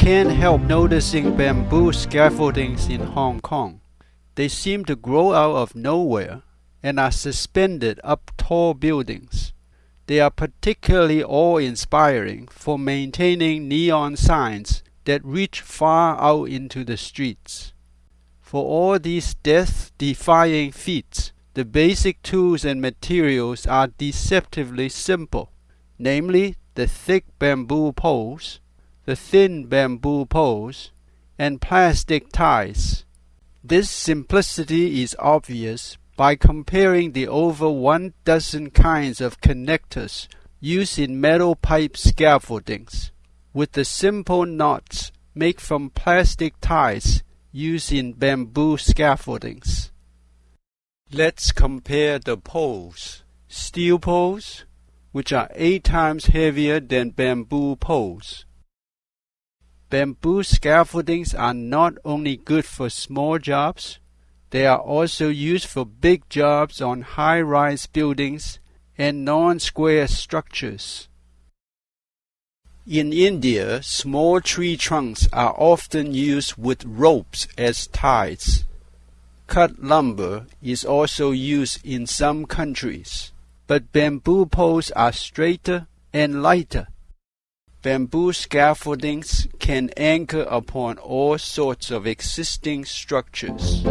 can't help noticing bamboo scaffoldings in Hong Kong. They seem to grow out of nowhere and are suspended up tall buildings. They are particularly awe-inspiring for maintaining neon signs that reach far out into the streets. For all these death-defying feats, the basic tools and materials are deceptively simple, namely the thick bamboo poles, the thin bamboo poles, and plastic ties. This simplicity is obvious by comparing the over one dozen kinds of connectors used in metal pipe scaffoldings with the simple knots made from plastic ties used in bamboo scaffoldings. Let's compare the poles. Steel poles, which are eight times heavier than bamboo poles. Bamboo scaffoldings are not only good for small jobs, they are also used for big jobs on high-rise buildings and non-square structures. In India, small tree trunks are often used with ropes as ties. Cut lumber is also used in some countries, but bamboo poles are straighter and lighter. Bamboo scaffoldings can anchor upon all sorts of existing structures.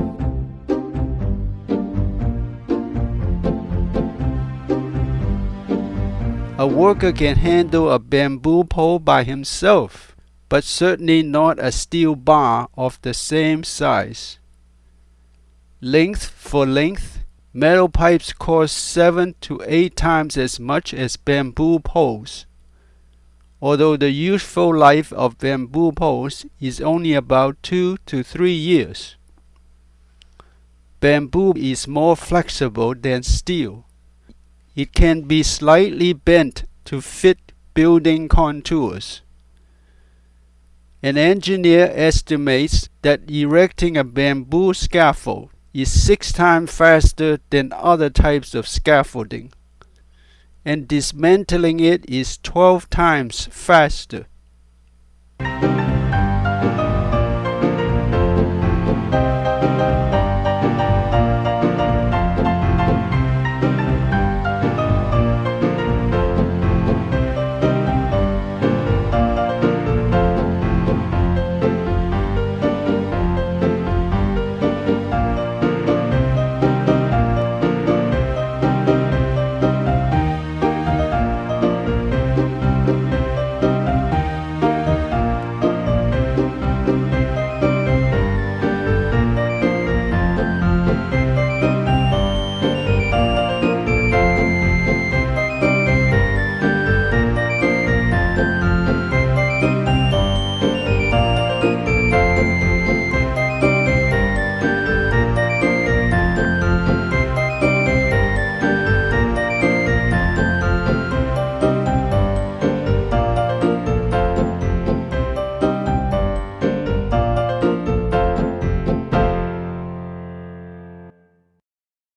A worker can handle a bamboo pole by himself, but certainly not a steel bar of the same size. Length for length, metal pipes cost seven to eight times as much as bamboo poles. Although the useful life of bamboo poles is only about two to three years. Bamboo is more flexible than steel. It can be slightly bent to fit building contours. An engineer estimates that erecting a bamboo scaffold is six times faster than other types of scaffolding, and dismantling it is 12 times faster.